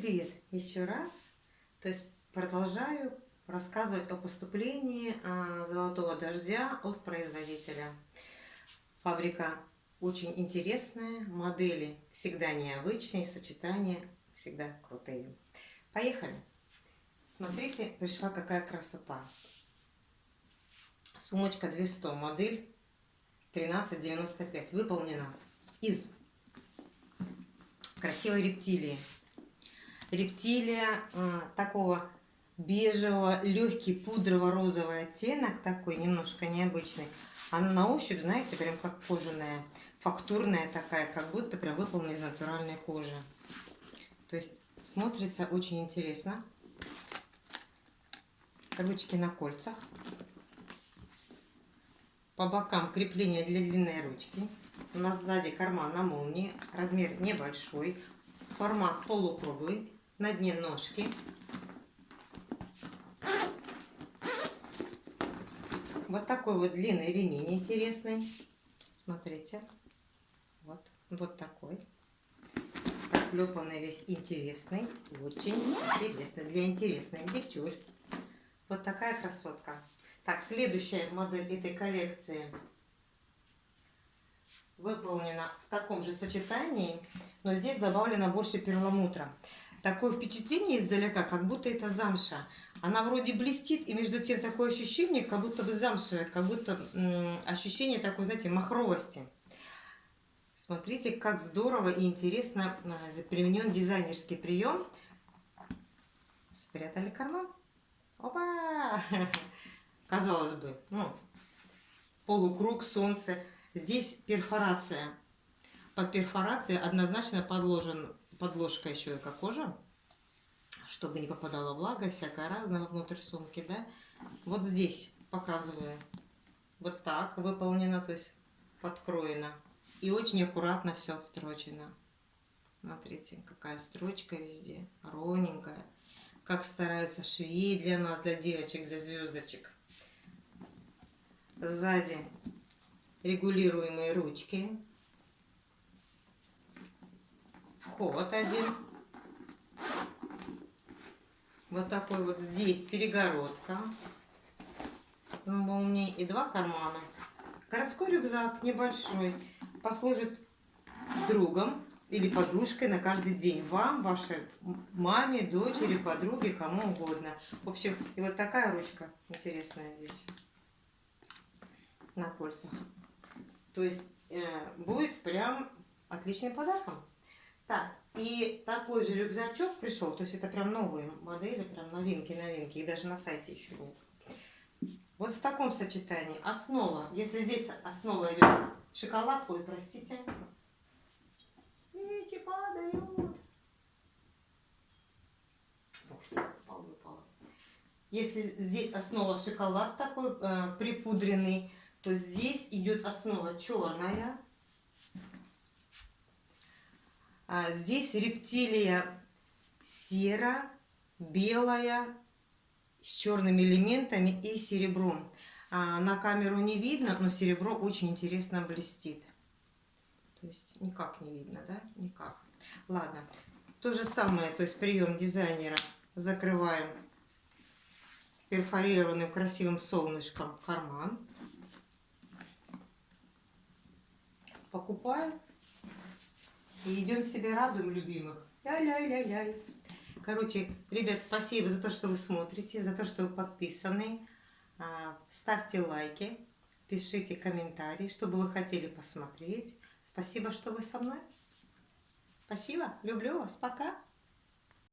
Привет еще раз. То есть продолжаю рассказывать о поступлении а, золотого дождя от производителя. Фабрика очень интересная, модели всегда необычные, сочетания всегда крутые. Поехали! Смотрите, пришла какая красота. Сумочка 200, модель 1395, выполнена из красивой рептилии рептилия э, такого бежевого, легкий пудрово-розовый оттенок, такой немножко необычный. Она на ощупь, знаете, прям как кожаная, фактурная такая, как будто прям выполнена из натуральной кожи. То есть смотрится очень интересно. Ручки на кольцах. По бокам крепление для длинной ручки. У нас сзади карман на молнии. Размер небольшой. Формат полукруглый на дне ножки. Вот такой вот длинный ремень интересный. Смотрите. Вот, вот такой. Проклепанный весь интересный. Очень интересный. Для интересных девчуль. Вот такая красотка. Так, следующая модель этой коллекции выполнена в таком же сочетании, но здесь добавлено больше перламутра такое впечатление издалека, как будто это замша. Она вроде блестит, и между тем такое ощущение, как будто бы замшевое, как будто ощущение такой, знаете, махровости. Смотрите, как здорово и интересно а, применен дизайнерский прием. Спрятали карман. Опа! Казалось бы, ну, полукруг, солнце. Здесь перфорация. Под перфорацией однозначно подложен подложка еще и как кожа, чтобы не попадала влага всякая разная внутрь сумки, да. Вот здесь показываю. Вот так выполнено, то есть подкроено. И очень аккуратно все отстрочено. Смотрите, какая строчка везде, ровненькая. Как стараются швеи для нас, для девочек, для звездочек. Сзади регулируемые ручки вход один. Вот такой вот здесь перегородка молнии и два кармана. Городской рюкзак небольшой послужит другом или подружкой на каждый день. Вам, вашей маме, дочери, подруге, кому угодно. В общем, и вот такая ручка интересная здесь на кольцах. То есть э, будет прям отличным подарком. Так, и такой же рюкзачок пришел, то есть это прям новые модели, прям новинки, новинки, и даже на сайте еще нет. Вот в таком сочетании основа, если здесь основа идет шоколад, ой, простите, свечи падают. Если здесь основа шоколад такой э, припудренный, то здесь идет основа черная здесь рептилия сера, белая, с черными элементами и серебром. А на камеру не видно, но серебро очень интересно блестит. То есть никак не видно, да? Никак. Ладно. То же самое, то есть прием дизайнера. Закрываем перфорированным красивым солнышком карман. Покупаем и идем себе радуем любимых. Ля-ля-ля-ля. Короче, ребят, спасибо за то, что вы смотрите, за то, что вы подписаны. А, ставьте лайки, пишите комментарии, что бы вы хотели посмотреть. Спасибо, что вы со мной. Спасибо, люблю вас, пока.